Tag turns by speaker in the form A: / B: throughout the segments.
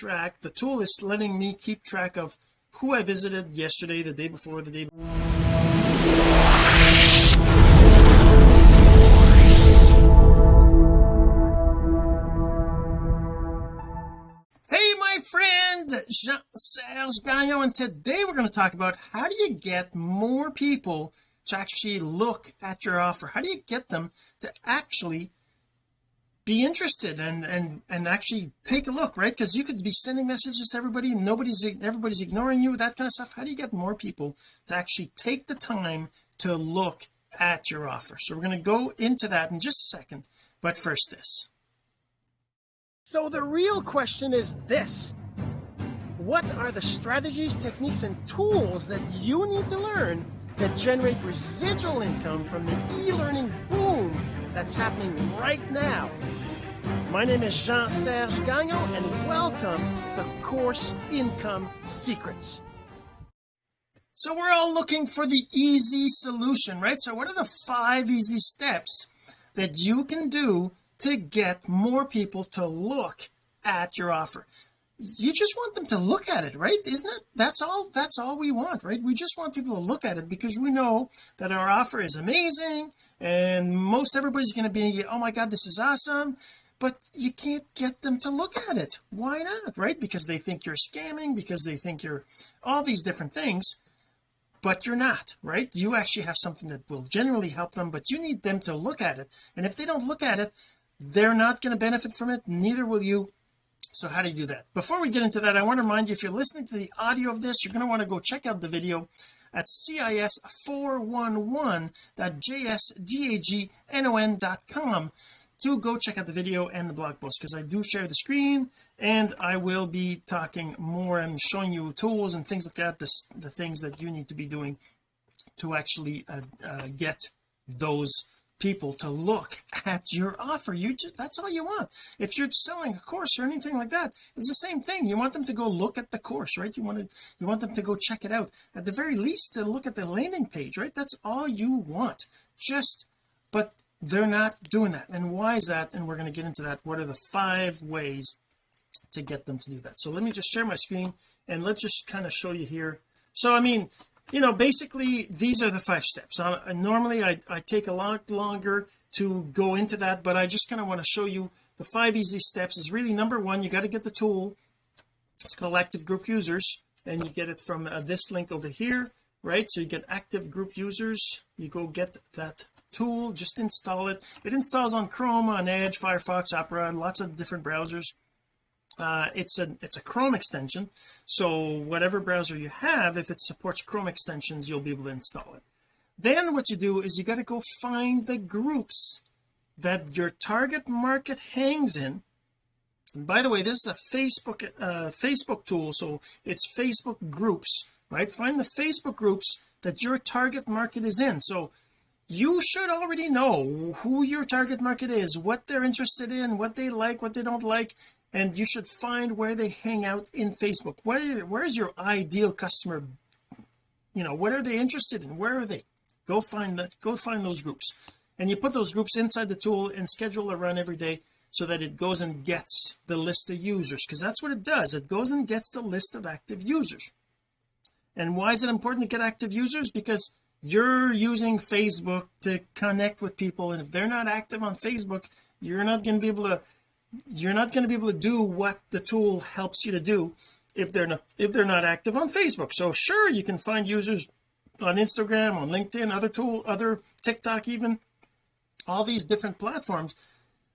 A: track. The tool is letting me keep track of who I visited yesterday the day before the day hey my friend Jean-Serge Gagnon and today we're going to talk about how do you get more people to actually look at your offer? How do you get them to actually be interested and and and actually take a look right? Because you could be sending messages to everybody and nobody's everybody's ignoring you that kind of stuff. How do you get more people to actually take the time to look at your offer? So we're going to go into that in just a second but first this. So the real question is this. What are the strategies techniques and tools that you need to learn to generate residual income from the e-learning boom that's happening right now. My name is Jean-Serge Gagnon and welcome to Course Income Secrets. So we're all looking for the easy solution right? So what are the five easy steps that you can do to get more people to look at your offer? You just want them to look at it right? Isn't it that's all that's all we want right? We just want people to look at it because we know that our offer is amazing and most everybody's going to be oh my god this is awesome but you can't get them to look at it. Why not right? Because they think you're scamming because they think you're all these different things but you're not right? You actually have something that will generally help them but you need them to look at it. And if they don't look at it they're not going to benefit from it neither will you. So how do you do that? Before we get into that I want to remind you if you're listening to the audio of this you're going to want to go check out the video at cis411.jsgagnon.com to go check out the video and the blog post because I do share the screen and I will be talking more and showing you tools and things like that the, the things that you need to be doing to actually uh, uh, get those people to look at your offer. You just that's all you want. If you're selling a course or anything like that it's the same thing. You want them to go look at the course right? You want to you want them to go check it out. At the very least to look at the landing page right? That's all you want. Just but they're not doing that. And why is that? And we're going to get into that. What are the five ways to get them to do that? So let me just share my screen and let's just kind of show you here. So I mean you know basically these are the five steps. Uh, normally I, I take a lot longer to go into that but I just kind of want to show you the five easy steps. Is really number one you got to get the tool. It's called active group users and you get it from uh, this link over here right? So you get active group users. You go get that tool just install it. It installs on Chrome on Edge Firefox Opera lots of different browsers uh, it's a it's a Chrome extension. So whatever browser you have if it supports Chrome extensions you'll be able to install it. Then what you do is you got to go find the groups that your target market hangs in. And by the way this is a Facebook uh, Facebook tool so it's Facebook groups right? Find the Facebook groups that your target market is in. So you should already know who your target market is what they're interested in what they like what they don't like and you should find where they hang out in Facebook. Where where's your ideal customer? You know what are they interested in? Where are they? Go find that go find those groups. And you put those groups inside the tool and schedule a run every day so that it goes and gets the list of users because that's what it does. It goes and gets the list of active users. And why is it important to get active users? Because you're using Facebook to connect with people and if they're not active on Facebook you're not going to be able to you're not going to be able to do what the tool helps you to do if they're not if they're not active on Facebook. So sure you can find users on Instagram on LinkedIn other tool other TikTok even all these different platforms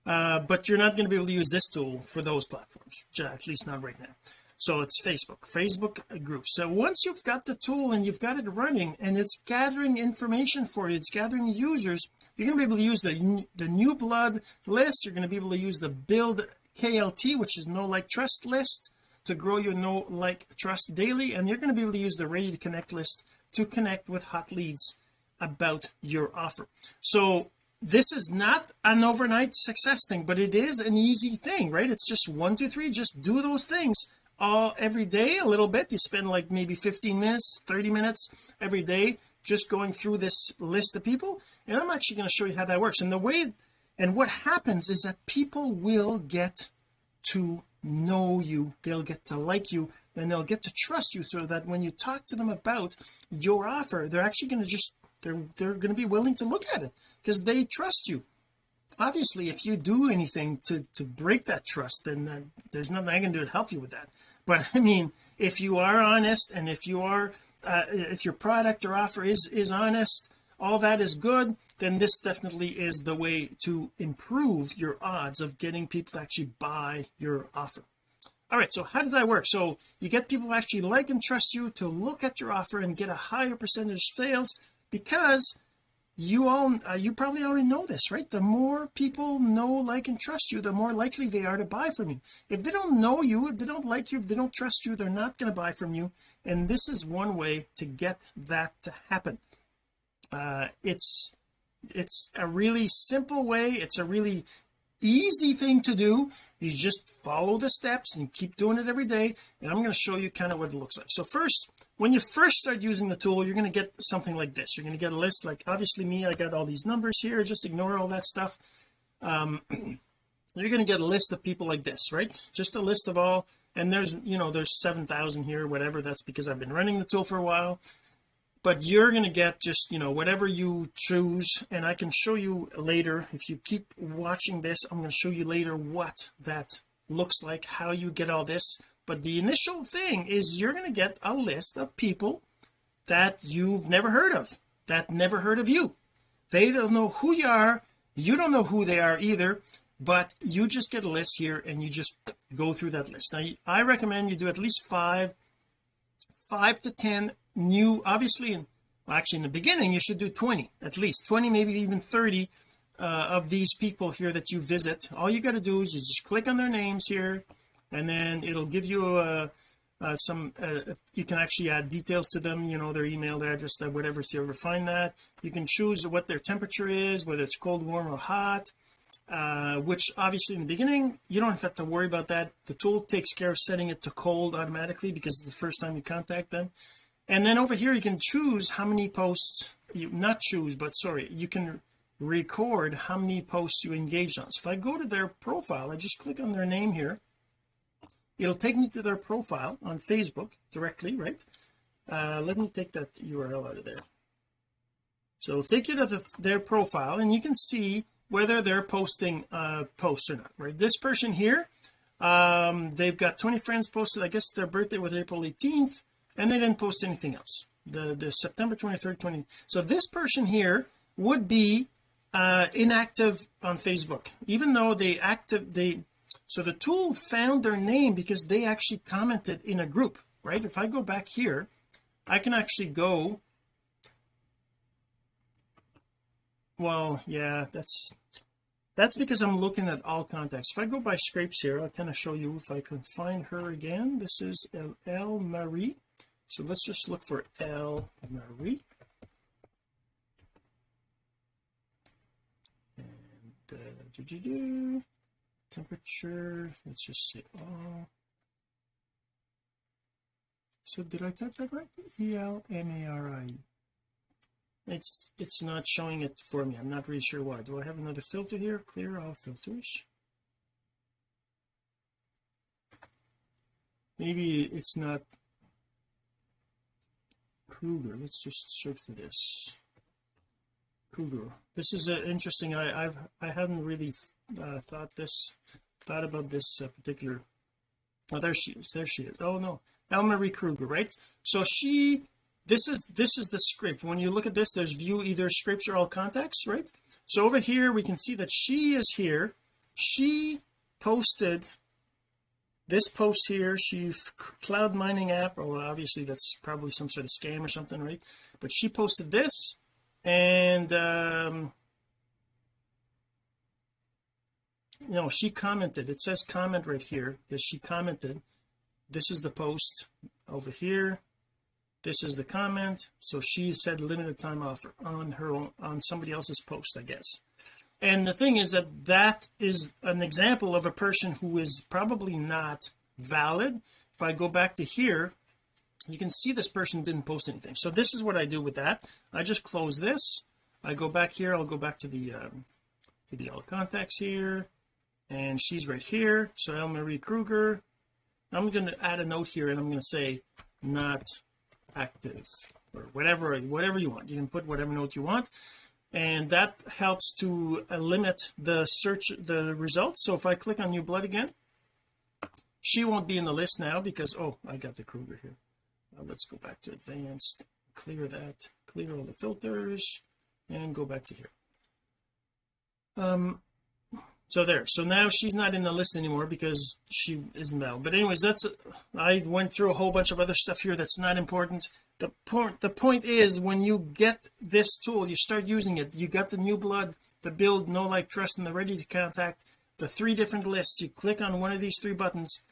A: uh, but you're not going to be able to use this tool for those platforms at least not right now so it's Facebook Facebook groups. So once you've got the tool and you've got it running and it's gathering information for you it's gathering users you're going to be able to use the the new blood list. You're going to be able to use the build KLT which is know like trust list to grow your know like trust daily. And you're going to be able to use the ready to connect list to connect with hot leads about your offer. So this is not an overnight success thing but it is an easy thing right? It's just one two three just do those things all every day a little bit. You spend like maybe 15 minutes 30 minutes every day just going through this list of people and I'm actually going to show you how that works. And the way and what happens is that people will get to know you. They'll get to like you and they'll get to trust you so that when you talk to them about your offer they're actually going to just they're they're going to be willing to look at it because they trust you obviously if you do anything to to break that trust then there's nothing I can do to help you with that. But I mean if you are honest and if you are uh, if your product or offer is is honest all that is good then this definitely is the way to improve your odds of getting people to actually buy your offer. All right so how does that work? So you get people actually like and trust you to look at your offer and get a higher percentage of sales because you all uh, you probably already know this right? The more people know like and trust you the more likely they are to buy from you. If they don't know you if they don't like you if they don't trust you they're not going to buy from you. And this is one way to get that to happen. Uh it's it's a really simple way. It's a really easy thing to do you just follow the steps and keep doing it every day and I'm going to show you kind of what it looks like. So first when you first start using the tool you're going to get something like this. You're going to get a list like obviously me I got all these numbers here just ignore all that stuff. Um you're going to get a list of people like this right? Just a list of all and there's you know there's 7,000 here whatever that's because I've been running the tool for a while but you're going to get just you know whatever you choose and I can show you later if you keep watching this I'm going to show you later what that looks like how you get all this but the initial thing is you're going to get a list of people that you've never heard of that never heard of you. They don't know who you are you don't know who they are either but you just get a list here and you just go through that list. Now I recommend you do at least five five to ten new obviously in well, actually in the beginning you should do 20 at least. 20 maybe even 30 uh, of these people here that you visit. All you got to do is you just click on their names here and then it'll give you a, uh, some uh, you can actually add details to them you know their email their address that whatever so you ever find that. You can choose what their temperature is whether it's cold warm or hot uh, which obviously in the beginning you don't have to worry about that. The tool takes care of setting it to cold automatically because it's the first time you contact them and then over here you can choose how many posts you not choose but sorry you can record how many posts you engaged on. So if I go to their profile I just click on their name here. It'll take me to their profile on Facebook directly right? Uh let me take that URL out of there. So it'll take you to the, their profile and you can see whether they're posting uh posts or not right? This person here um they've got 20 friends posted. I guess their birthday was April 18th and they didn't post anything else. The the September 23rd 20 so this person here would be uh inactive on Facebook even though they active they so the tool found their name because they actually commented in a group right? If I go back here I can actually go well yeah that's that's because I'm looking at all contacts. If I go by scrapes here I'll kind of show you if I can find her again. This is L Marie so let's just look for L Marie. And uh, -doo. temperature let's just say all. So did I type that right? E-L-M-A-R-I it's it's not showing it for me. I'm not really sure why. Do I have another filter here? Clear all filters. Maybe it's not Kruger let's just search for this. Kruger this is uh, interesting. I I've I haven't really uh, thought this thought about this uh, particular oh there she is there she is. Oh no. Elmarie Kruger right? So she this is this is the script. When you look at this there's view either scripts or all contacts right? So over here we can see that she is here. She posted this post here she cloud mining app or well, obviously that's probably some sort of scam or something right? But she posted this and um you know she commented. It says comment right here. Because she commented. This is the post over here. This is the comment. So she said limited time offer on her own on somebody else's post I guess and the thing is that that is an example of a person who is probably not valid. If I go back to here you can see this person didn't post anything. So this is what I do with that. I just close this. I go back here. I'll go back to the um, to the all contacts here. And she's right here. So Elmarie Kruger. I'm going to add a note here and I'm going to say not active or whatever whatever you want. You can put whatever note you want and that helps to uh, limit the search the results. So if I click on new blood again she won't be in the list now because oh I got the Kruger here. Uh, let's go back to advanced clear that clear all the filters and go back to here. Um so there. So now she's not in the list anymore because she isn't valid. But anyways that's I went through a whole bunch of other stuff here that's not important the point the point is when you get this tool you start using it you got the new blood the build know like trust and the ready to contact the three different lists you click on one of these three buttons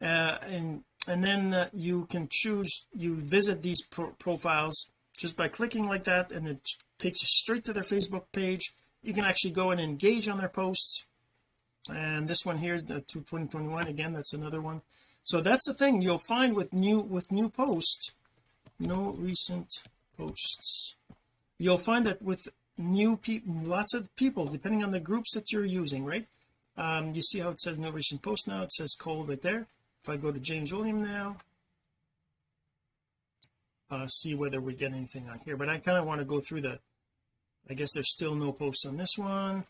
A: uh, and and then uh, you can choose you visit these pro profiles just by clicking like that and it takes you straight to their Facebook page. You can actually go and engage on their posts. And this one here the 2021 again that's another one. So that's the thing you'll find with new with new posts no recent posts. You'll find that with new people lots of people depending on the groups that you're using right? Um you see how it says no recent post now. It says cold right there. If I go to James William now uh see whether we get anything on here. But I kind of want to go through the I guess there's still no posts on this one.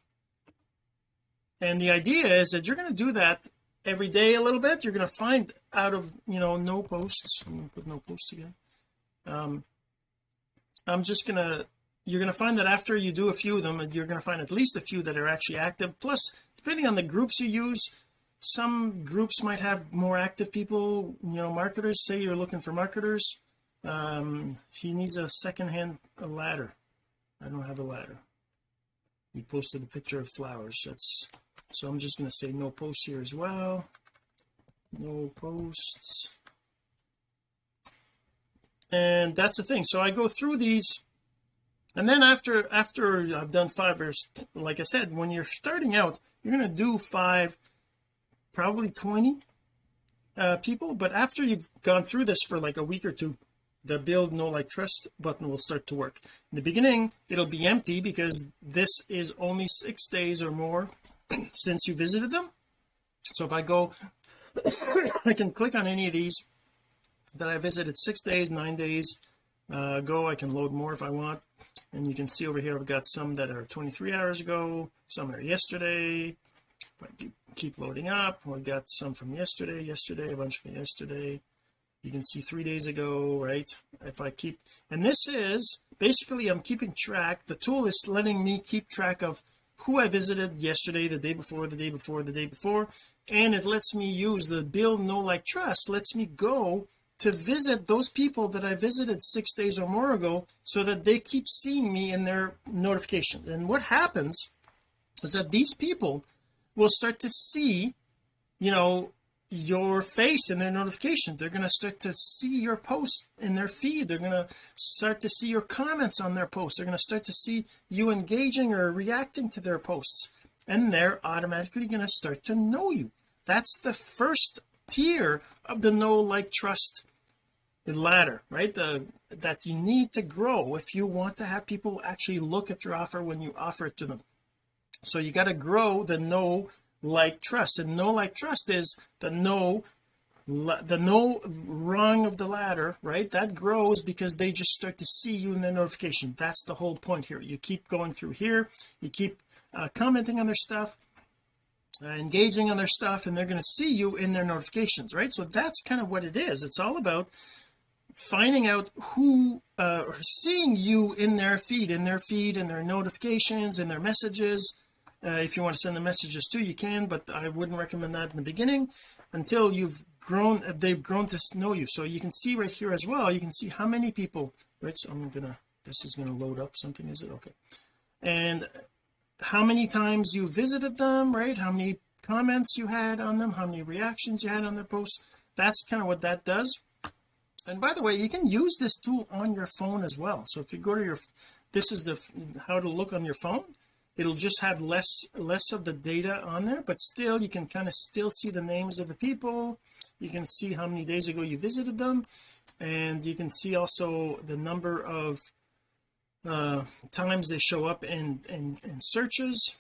A: And the idea is that you're going to do that every day a little bit. You're going to find out of you know no posts. I'm going to put no posts again um I'm just to you're to find that after you do a few of them you're to find at least a few that are actually active. Plus depending on the groups you use some groups might have more active people. You know marketers say you're looking for marketers um he needs a second hand a ladder. I don't have a ladder. He posted a picture of flowers. That's so I'm just going to say no posts here as well. No posts and that's the thing. So I go through these and then after after I've done five or like I said when you're starting out you're going to do five probably 20 uh, people. But after you've gone through this for like a week or two the build know like trust button will start to work. In the beginning it'll be empty because this is only six days or more since you visited them. So if I go I can click on any of these that I visited six days nine days uh, ago. I can load more if I want. And you can see over here I've got some that are 23 hours ago some are yesterday. Keep loading up we got some from yesterday yesterday a bunch from yesterday. You can see three days ago right? If I keep and this is basically I'm keeping track. The tool is letting me keep track of who I visited yesterday the day before the day before the day before. And it lets me use the build know like trust lets me go to visit those people that I visited six days or more ago so that they keep seeing me in their notifications and what happens is that these people will start to see you know your face in their notification. They're going to start to see your post in their feed. They're going to start to see your comments on their posts. They're going to start to see you engaging or reacting to their posts. And they're automatically going to start to know you. That's the first tier of the know like trust ladder right? The that you need to grow if you want to have people actually look at your offer when you offer it to them. So you got to grow the know like trust. And know like trust is the no the know rung of the ladder right? That grows because they just start to see you in the notification. That's the whole point here. You keep going through here. You keep uh, commenting on their stuff uh, engaging on their stuff and they're going to see you in their notifications right? So that's kind of what it is. It's all about finding out who uh seeing you in their feed in their feed and their notifications and their messages. Uh, if you want to send the messages too you can but I wouldn't recommend that in the beginning until you've grown they've grown to know you. So you can see right here as well you can see how many people right so I'm gonna this is to load up something is it? Okay. And how many times you visited them right? How many comments you had on them? How many reactions you had on their posts? That's kind of what that does and by the way you can use this tool on your phone as well. So if you go to your this is the how to look on your phone it'll just have less less of the data on there but still you can kind of still see the names of the people. You can see how many days ago you visited them. And you can see also the number of uh times they show up in in, in searches.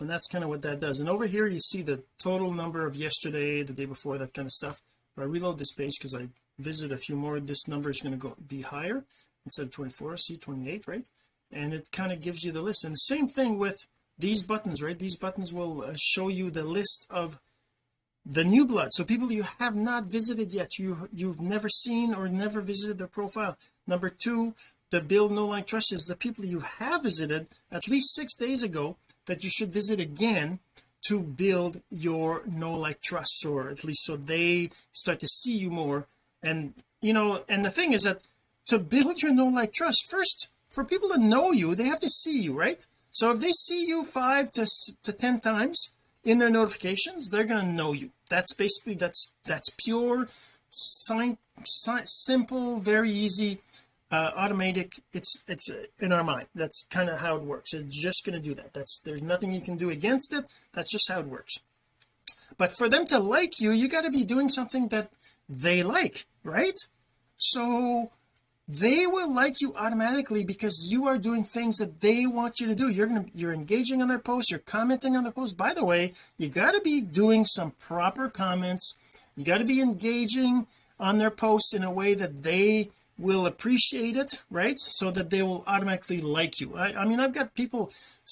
A: And that's kind of what that does. And over here you see the total number of yesterday the day before that kind of stuff. If I reload this page because I visit a few more this number is going to go be higher instead of 24 see 28 right? And it kind of gives you the list. And the same thing with these buttons right? These buttons will uh, show you the list of the new blood. So people you have not visited yet you you've never seen or never visited their profile. Number two the build know like trust is the people you have visited at least six days ago that you should visit again to build your know like trust or at least so they start to see you more and you know and the thing is that to build your know like trust first for people to know you they have to see you right? So if they see you five to to ten times in their notifications they're going to know you. That's basically that's that's pure sign, sign simple very easy uh, automatic it's it's in our mind. That's kind of how it works. It's just going to do that. That's there's nothing you can do against it. That's just how it works but for them to like you you got to be doing something that they like right? So they will like you automatically because you are doing things that they want you to do. You're gonna you're engaging on their posts you're commenting on their posts. By the way you got to be doing some proper comments. You got to be engaging on their posts in a way that they will appreciate it right? So that they will automatically like you. I, I mean I've got people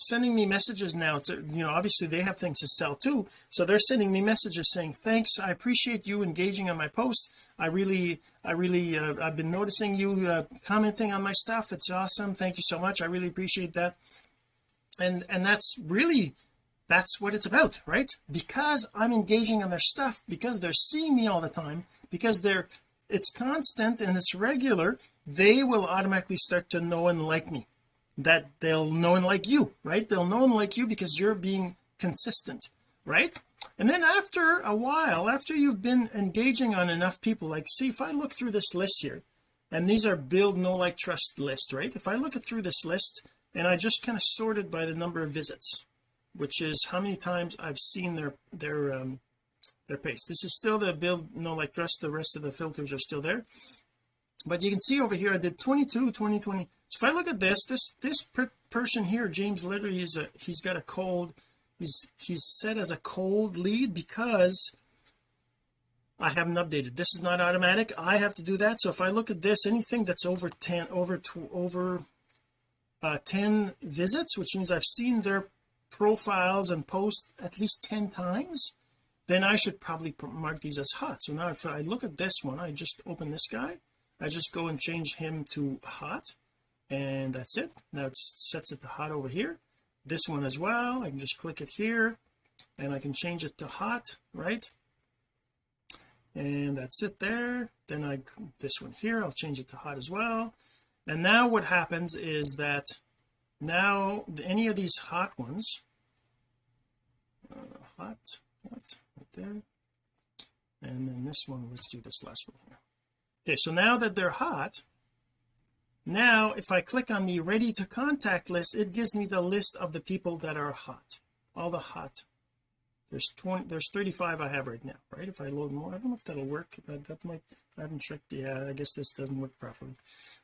A: sending me messages now. It's you know obviously they have things to sell too. So they're sending me messages saying thanks I appreciate you engaging on my post. I really I really uh, I've been noticing you uh, commenting on my stuff. It's awesome. Thank you so much. I really appreciate that. And and that's really that's what it's about right? Because I'm engaging on their stuff because they're seeing me all the time because they're it's constant and it's regular they will automatically start to know and like me that they'll know and like you right? They'll know and like you because you're being consistent right? And then after a while after you've been engaging on enough people like see if I look through this list here and these are build know like trust list right? If I look at through this list and I just kind of sorted by the number of visits which is how many times I've seen their their um their paste this is still the build know like trust the rest of the filters are still there. But you can see over here I did 22 20 20 so if I look at this this this per person here James literally is a he's got a cold he's he's set as a cold lead because I haven't updated. This is not automatic. I have to do that. So if I look at this anything that's over 10 over to over uh 10 visits which means I've seen their profiles and posts at least 10 times then I should probably mark these as hot. So now if I look at this one I just open this guy. I just go and change him to hot and that's it. Now it sets it to hot over here. This one as well. I can just click it here and I can change it to hot right? And that's it there. Then I this one here I'll change it to hot as well. And now what happens is that now any of these hot ones uh, hot what right there? And then this one let's do this last one here. Okay so now that they're hot now if I click on the ready to contact list it gives me the list of the people that are hot. All the hot. There's 20 there's 35 I have right now right? If I load more I don't know if that'll work. That, that might I haven't checked yeah I guess this doesn't work properly.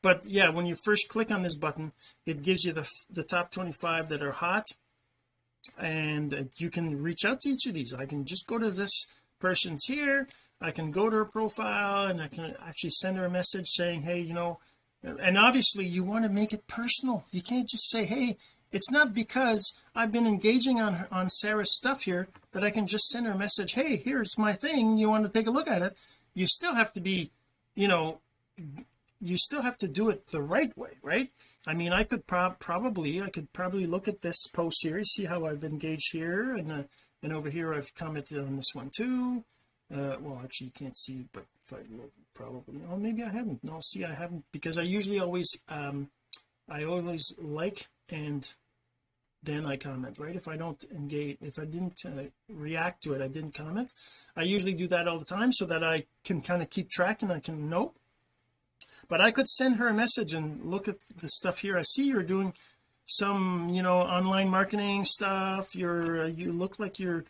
A: But yeah when you first click on this button it gives you the the top 25 that are hot and you can reach out to each of these. I can just go to this person's here. I can go to her profile and I can actually send her a message saying hey you know and obviously you want to make it personal. You can't just say hey it's not because I've been engaging on on Sarah's stuff here that I can just send her a message hey here's my thing. You want to take a look at it you still have to be you know you still have to do it the right way right? I mean I could prob probably I could probably look at this post here see how I've engaged here and uh, and over here I've commented on this one too uh well actually you can't see but if I look probably. Oh maybe I haven't. No see I haven't because I usually always um I always like and then I comment right? If I don't engage if I didn't uh, react to it I didn't comment. I usually do that all the time so that I can kind of keep track and I can know. But I could send her a message and look at the stuff here. I see you're doing some you know online marketing stuff. You're uh, you look like you're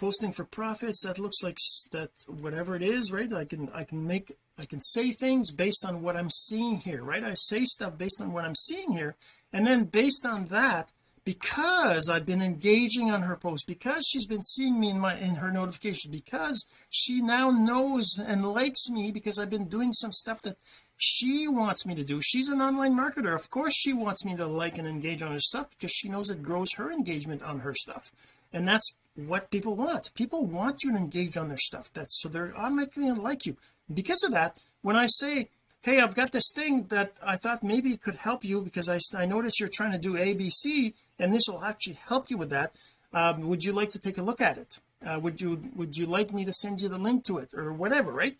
A: posting for profits that looks like that whatever it is right I can I can make I can say things based on what I'm seeing here right? I say stuff based on what I'm seeing here and then based on that because I've been engaging on her post because she's been seeing me in my in her notifications because she now knows and likes me because I've been doing some stuff that she wants me to do. She's an online marketer. Of course she wants me to like and engage on her stuff because she knows it grows her engagement on her stuff. And that's what people want. People want you to engage on their stuff. That's so they're automatically going to like you. Because of that when I say hey I've got this thing that I thought maybe it could help you because I, I noticed you're trying to do ABC and this will actually help you with that um, would you like to take a look at it? Uh, would you would you like me to send you the link to it or whatever right?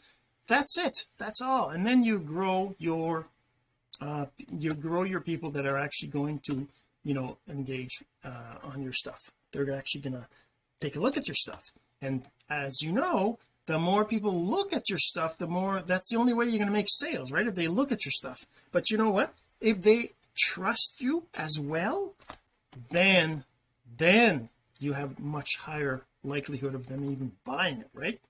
A: That's it. That's all. And then you grow your uh you grow your people that are actually going to you know engage uh on your stuff. They're actually gonna take a look at your stuff. And as you know the more people look at your stuff the more that's the only way you're going to make sales right? If they look at your stuff. But you know what? If they trust you as well then then you have much higher likelihood of them even buying it right?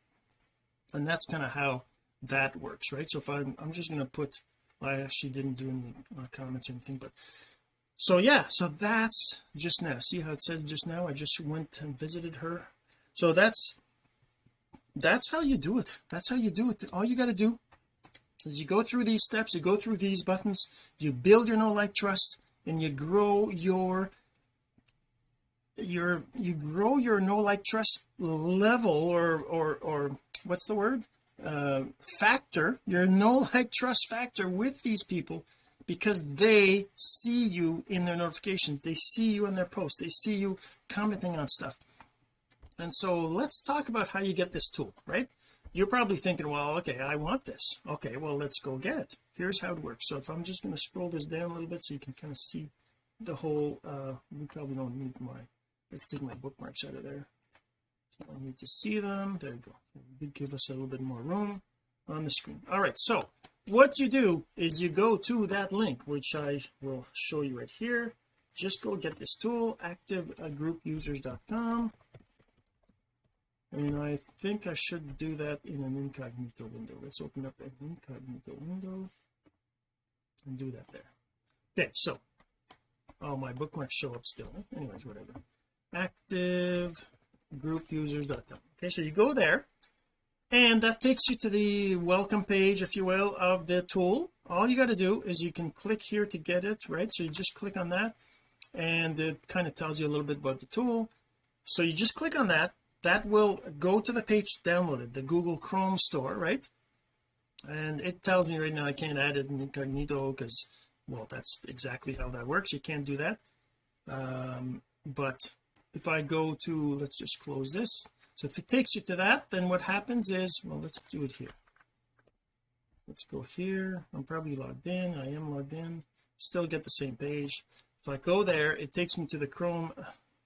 A: And that's kind of how that works right? So if I'm, I'm just going to put I actually didn't do any uh, comments or anything but so yeah so that's just now. See how it says just now? I just went and visited her. So that's that's how you do it. That's how you do it. All you got to do is you go through these steps you go through these buttons you build your know like trust and you grow your your you grow your know like trust level or or or what's the word? Uh factor your know like trust factor with these people because they see you in their notifications. They see you in their posts. They see you commenting on stuff. And so let's talk about how you get this tool right? You're probably thinking well okay I want this. Okay well let's go get it. Here's how it works. So if I'm just going to scroll this down a little bit so you can kind of see the whole uh we probably don't need my let's take my bookmarks out of there. So I need to see them. There you go. Give us a little bit more room on the screen. All right so what you do is you go to that link which I will show you right here. Just go get this tool activegroupusers.com and I think I should do that in an incognito window. Let's open up an incognito window and do that there. Okay so oh my bookmarks show up still. Anyways whatever. Activegroupusers.com okay so you go there and that takes you to the welcome page if you will of the tool. All you got to do is you can click here to get it right? So you just click on that and it kind of tells you a little bit about the tool. So you just click on that. That will go to the page downloaded the Google Chrome store right? And it tells me right now I can't add it in incognito because well that's exactly how that works. You can't do that. Um, but if I go to let's just close this so if it takes you to that then what happens is well let's do it here. Let's go here. I'm probably logged in. I am logged in. Still get the same page. If I go there it takes me to the Chrome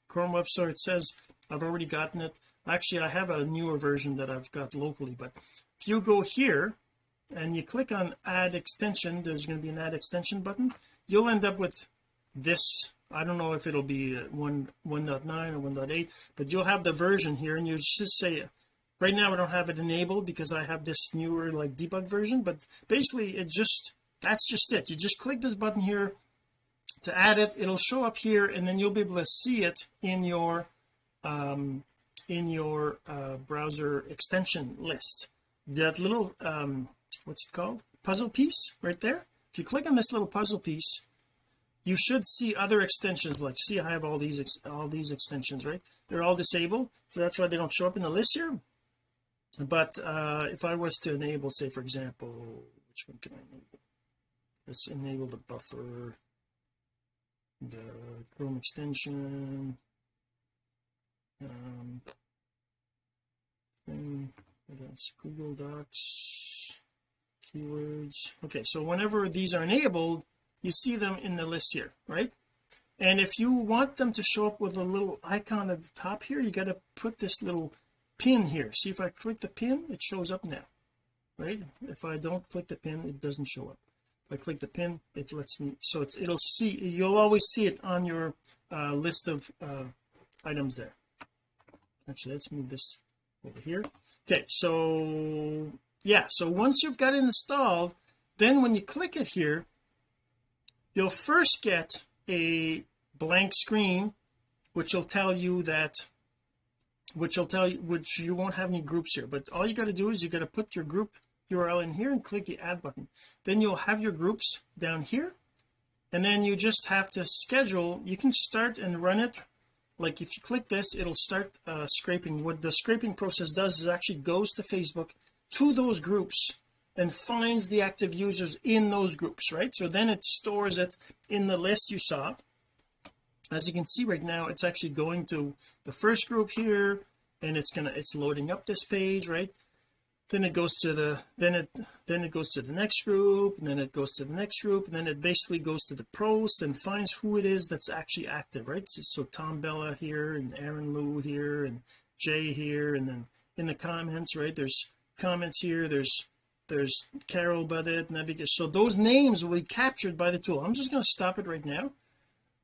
A: Chrome web store it says I've already gotten it. Actually I have a newer version that I've got locally but if you go here and you click on add extension there's going to be an add extension button. You'll end up with this I don't know if it'll be 1 1.9 or 1.8 but you'll have the version here and you just say right now I don't have it enabled because I have this newer like debug version but basically it just that's just it. You just click this button here to add it. It'll show up here and then you'll be able to see it in your um in your uh, browser extension list. That little um what's it called? Puzzle piece right there. If you click on this little puzzle piece you should see other extensions like see I have all these all these extensions right? They're all disabled so that's why they don't show up in the list here. But uh if I was to enable say for example which one can I enable? Let's enable the buffer the Chrome extension um thing against Google Docs keywords. Okay so whenever these are enabled you see them in the list here right? And if you want them to show up with a little icon at the top here you got to put this little pin here. See if I click the pin it shows up now right? If I don't click the pin it doesn't show up. If I click the pin it lets me so it's it'll see you'll always see it on your uh, list of uh, items there. Actually let's move this over here. Okay so yeah so once you've got it installed then when you click it here you'll first get a blank screen which will tell you that which will tell you which you won't have any groups here. But all you got to do is you got to put your group URL in here and click the add button. Then you'll have your groups down here. And then you just have to schedule you can start and run it. Like if you click this it'll start uh, scraping. What the scraping process does is actually goes to Facebook to those groups and finds the active users in those groups right? So then it stores it in the list you saw. As you can see right now it's actually going to the first group here and it's gonna it's loading up this page right? Then it goes to the then it then it goes to the next group and then it goes to the next group and then it basically goes to the posts and finds who it is that's actually active right? So, so Tom Bella here and Aaron Lou here and Jay here and then in the comments right there's comments here there's there's Carol Budet Navigator so those names will be captured by the tool. I'm just going to stop it right now.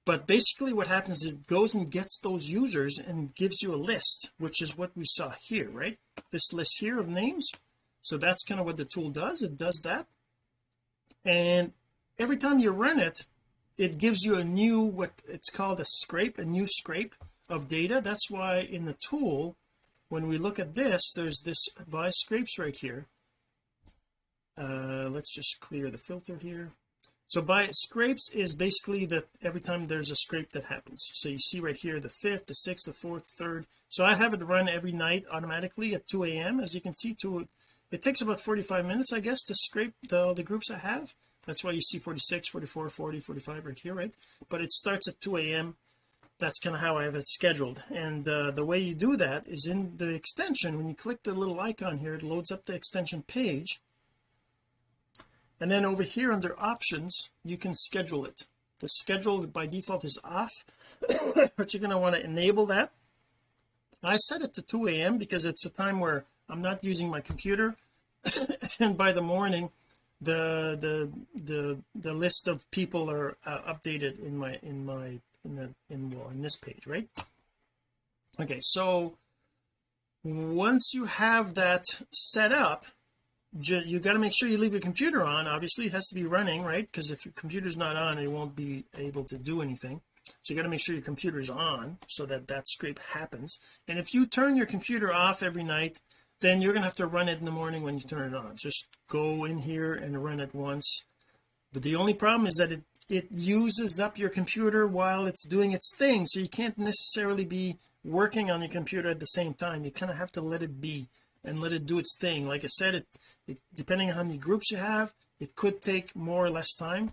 A: But basically what happens is it goes and gets those users and gives you a list which is what we saw here right? This list here of names. So that's kind of what the tool does. It does that. And every time you run it it gives you a new what it's called a scrape a new scrape of data. That's why in the tool when we look at this there's this by scrapes right here uh let's just clear the filter here. So by scrapes is basically that every time there's a scrape that happens. So you see right here the fifth the sixth the fourth third. So I have it run every night automatically at 2 a.m as you can see to it takes about 45 minutes I guess to scrape the, the groups I have. That's why you see 46 44 40 45 right here right? But it starts at 2 a.m that's kind of how I have it scheduled. And uh, the way you do that is in the extension when you click the little icon here it loads up the extension page and then over here under options you can schedule it. The schedule by default is off but you're going to want to enable that. I set it to 2 a.m because it's a time where I'm not using my computer. And by the morning the the the the list of people are uh, updated in my in my in the in well in this page right? Okay so once you have that set up you got to make sure you leave your computer on. Obviously it has to be running right? Because if your computer's not on it won't be able to do anything. So you got to make sure your computer's on so that that scrape happens. And if you turn your computer off every night then you're gonna have to run it in the morning when you turn it on. Just go in here and run it once. But the only problem is that it it uses up your computer while it's doing its thing. So you can't necessarily be working on your computer at the same time. You kind of have to let it be and let it do its thing. Like I said it, it depending on how many groups you have it could take more or less time.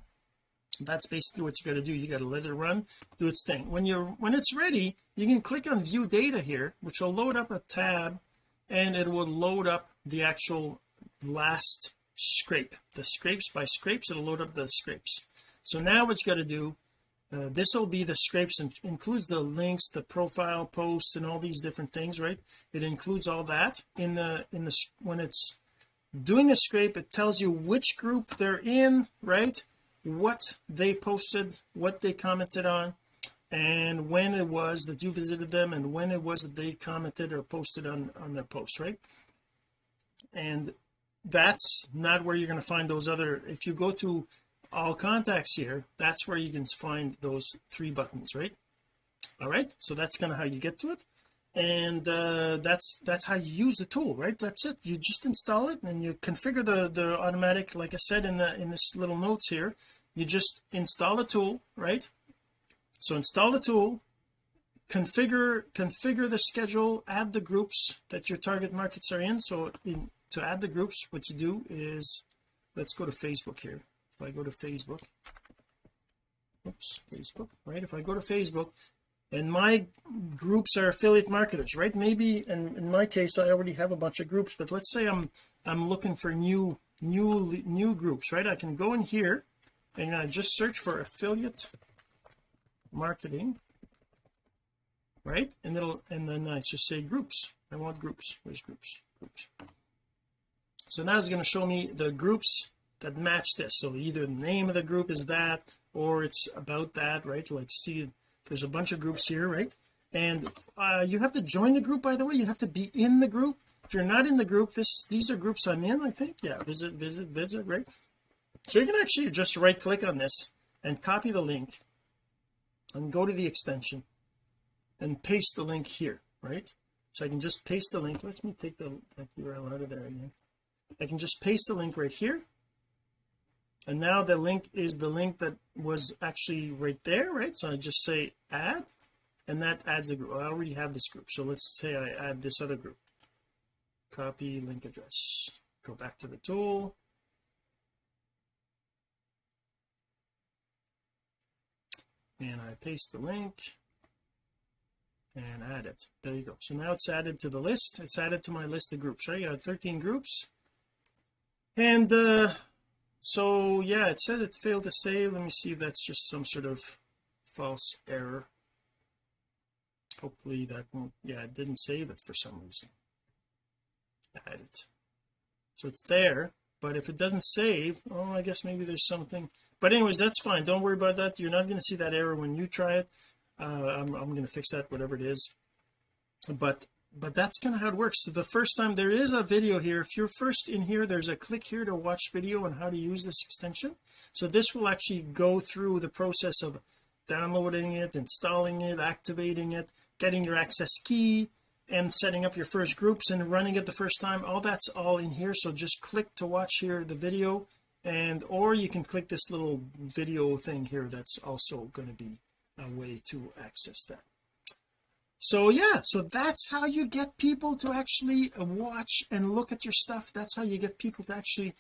A: That's basically what you got to do. You got to let it run do its thing. When you're when it's ready you can click on view data here which will load up a tab and it will load up the actual last scrape. The scrapes by scrapes it'll load up the scrapes. So now what you got to do uh, this will be the scrapes and includes the links the profile posts and all these different things right? It includes all that. In the in the when it's doing the scrape it tells you which group they're in right? What they posted what they commented on and when it was that you visited them and when it was that they commented or posted on on their post right? And that's not where you're going to find those other if you go to all contacts here that's where you can find those three buttons right? All right so that's kind of how you get to it. And uh, that's that's how you use the tool right? That's it. You just install it and you configure the the automatic like I said in the in this little notes here you just install the tool right? So install the tool configure configure the schedule add the groups that your target markets are in. So in, to add the groups what you do is let's go to Facebook here if I go to Facebook oops Facebook right? If I go to Facebook and my groups are affiliate marketers right? Maybe and in my case I already have a bunch of groups but let's say I'm I'm looking for new new new groups right? I can go in here and I just search for affiliate marketing right? And it'll and then I just say groups. I want groups. Where's groups? Groups. So now it's going to show me the groups that match this. So either the name of the group is that or it's about that right? Like see there's a bunch of groups here right? And uh, you have to join the group by the way. You have to be in the group. If you're not in the group this these are groups I'm in I think. Yeah visit visit visit right? So you can actually just right click on this and copy the link and go to the extension and paste the link here right? So I can just paste the link. Let me take the URL out of there again. I can just paste the link right here and now the link is the link that was actually right there right? So I just say add and that adds a group. I already have this group. So let's say I add this other group. Copy link address. Go back to the tool. And I paste the link and add it. There you go. So now it's added to the list. It's added to my list of groups right? I got 13 groups. And uh so yeah it said it failed to save. Let me see if that's just some sort of false error. Hopefully that won't yeah it didn't save it for some reason. Add it. So it's there but if it doesn't save oh I guess maybe there's something. But anyways that's fine. Don't worry about that. You're not going to see that error when you try it. Uh, I'm, I'm going to fix that whatever it is. But but that's kind of how it works. So the first time there is a video here. If you're first in here there's a click here to watch video on how to use this extension. So this will actually go through the process of downloading it installing it activating it getting your access key and setting up your first groups and running it the first time. All that's all in here. So just click to watch here the video and or you can click this little video thing here that's also going to be a way to access that so yeah so that's how you get people to actually uh, watch and look at your stuff. That's how you get people to actually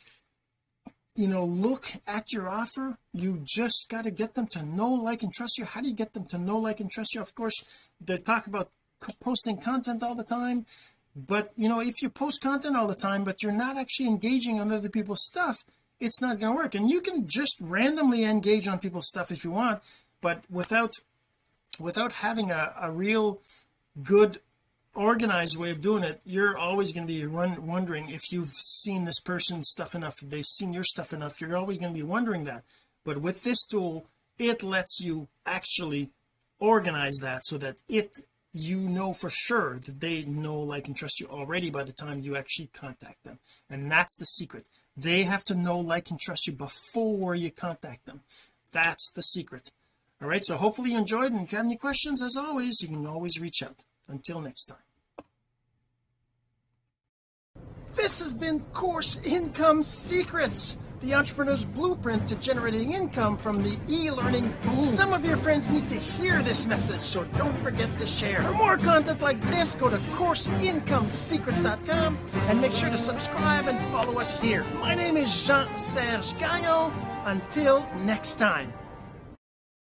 A: you know look at your offer. You just got to get them to know like and trust you. How do you get them to know like and trust you? Of course they talk about posting content all the time but you know if you post content all the time but you're not actually engaging on other people's stuff it's not going to work. And you can just randomly engage on people's stuff if you want but without without having a, a real good organized way of doing it you're always going to be run, wondering if you've seen this person's stuff enough they've seen your stuff enough you're always going to be wondering that. But with this tool it lets you actually organize that so that it you know for sure that they know like and trust you already by the time you actually contact them. And that's the secret. They have to know like and trust you before you contact them. That's the secret all right so hopefully you enjoyed and if you have any questions as always you can always reach out until next time this has been course income secrets the entrepreneur's blueprint to generating income from the e-learning boom. Some of your friends need to hear this message, so don't forget to share. For more content like this, go to CourseIncomeSecrets.com and make sure to subscribe and follow us here. My name is Jean-Serge Gagnon. Until next time.